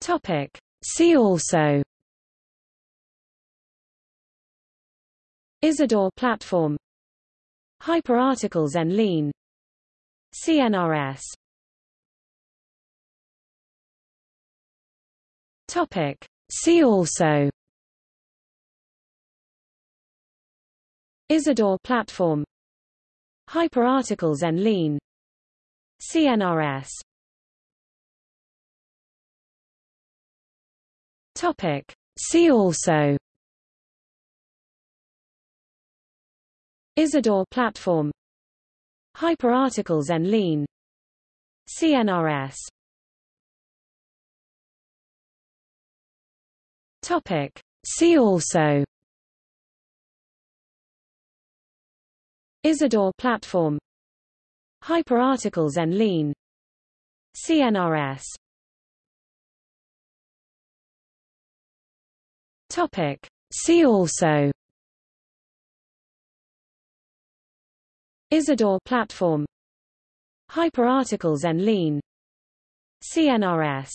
Topic. See also. Isidore platform. Hyper Articles en Ligne. CNRS Topic. See also. Isidore platform. Hyper Articles en Ligne. CNRS Topic. See also. Isidore platform. Hyper Articles en Ligne. CNRS Topic. See also. Isidore platform. Hyper Articles en Ligne. CNRS Topic. See also. Isidore platform. Hyper Articles en Ligne. CNRS